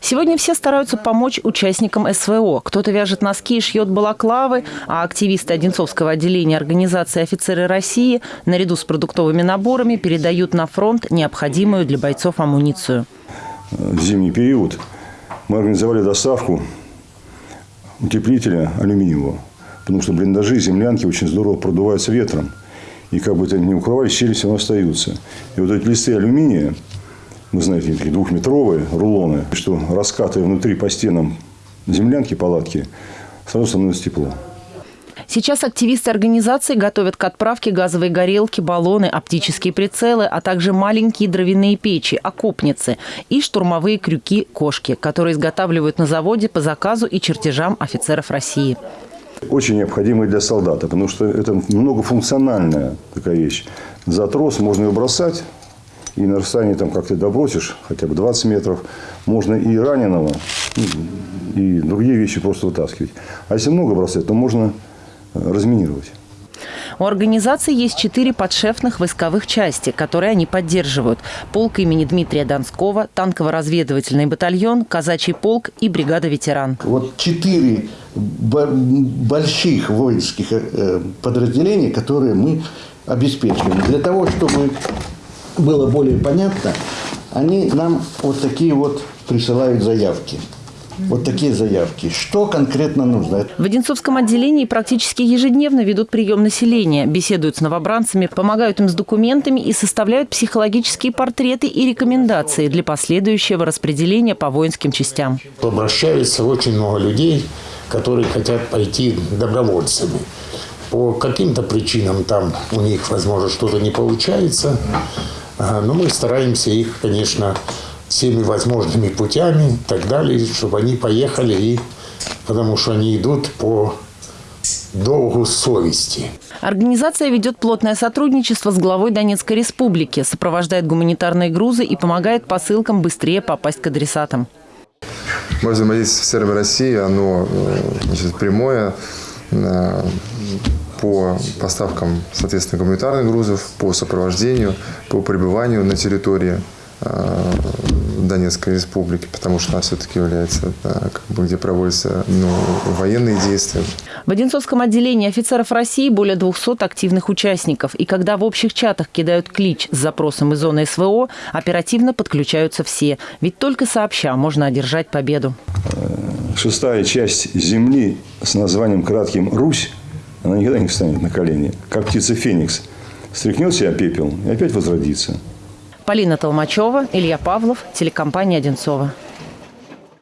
Сегодня все стараются помочь участникам СВО. Кто-то вяжет носки и шьет балаклавы, а активисты Одинцовского отделения организации «Офицеры России» наряду с продуктовыми наборами передают на фронт необходимую для бойцов амуницию. В зимний период мы организовали доставку утеплителя алюминиевого, потому что блиндажи землянки очень здорово продуваются ветром. И как бы это ни укрывались, щели все равно остаются. И вот эти листы алюминия, вы знаете, такие двухметровые рулоны, что раскатывая внутри по стенам землянки, палатки, сразу становится тепло. Сейчас активисты организации готовят к отправке газовые горелки, баллоны, оптические прицелы, а также маленькие дровяные печи, окопницы и штурмовые крюки-кошки, которые изготавливают на заводе по заказу и чертежам офицеров России. Очень необходимые для солдата, потому что это многофункциональная такая вещь. За трос можно ее бросать, и на расстоянии там как ты добросишь, хотя бы 20 метров, можно и раненого, и другие вещи просто вытаскивать. А если много бросать, то можно э, разминировать. У организации есть четыре подшефных войсковых части, которые они поддерживают. Полк имени Дмитрия Донского, танково-разведывательный батальон, казачий полк и бригада ветеран. Вот четыре больших воинских э, подразделения, которые мы обеспечиваем. Для того, чтобы было более понятно, они нам вот такие вот присылают заявки. Вот такие заявки. Что конкретно нужно? В Одинцовском отделении практически ежедневно ведут прием населения, беседуют с новобранцами, помогают им с документами и составляют психологические портреты и рекомендации для последующего распределения по воинским частям. Обращаются очень много людей, которые хотят пойти добровольцами. По каким-то причинам там у них, возможно, что-то не получается. Но мы стараемся их, конечно, всеми возможными путями и так далее, чтобы они поехали, и, потому что они идут по долгу совести. Организация ведет плотное сотрудничество с главой Донецкой республики, сопровождает гуманитарные грузы и помогает посылкам быстрее попасть к адресатам. Мое взаимодействие с офицерами России, оно э, значит, прямое по поставкам, соответственно, гуманитарных грузов, по сопровождению, по пребыванию на территории э, Донецкой республики, потому что она все-таки является, как бы, где проводятся ну, военные действия. В Одинцовском отделении офицеров России более 200 активных участников. И когда в общих чатах кидают клич с запросом из зоны СВО, оперативно подключаются все. Ведь только сообща можно одержать победу. Шестая часть земли с названием кратким «Русь» она никогда не встанет на колени. Как птица Феникс. Стряхнет себя пепел и опять возродится. Полина Толмачева, Илья Павлов, телекомпания «Одинцова».